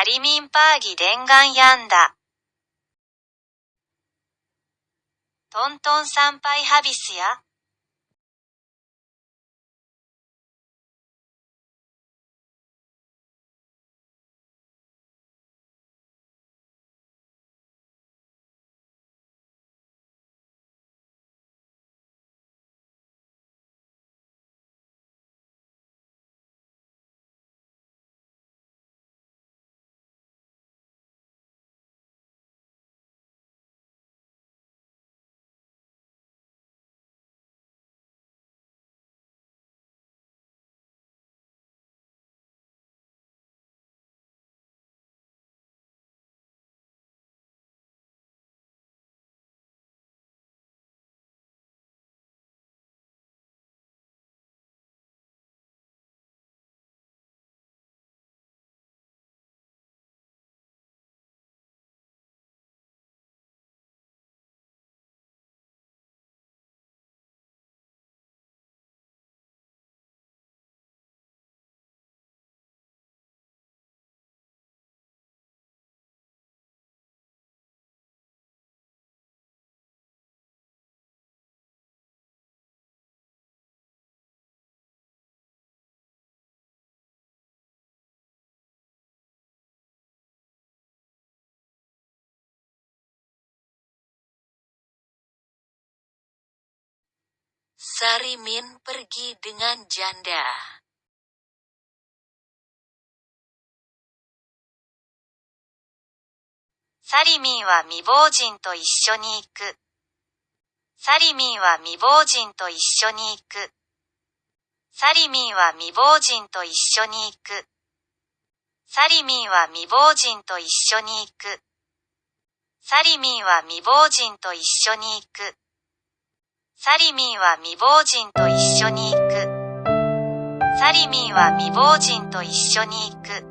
サリミンパーギ伝願やんだ。トントン参拝ハビスや、Sarimin pergi dengan janda. サリミンは未亡人と一緒に行く。サリミンは未亡人と一緒に行く。サリミンは未亡人と一緒に行く。サリミンは未亡人と一緒に行く。サリミンは未亡人と一緒に行く。サリミンは未亡人と一緒に行く。サリミンは未亡人と一緒に行く。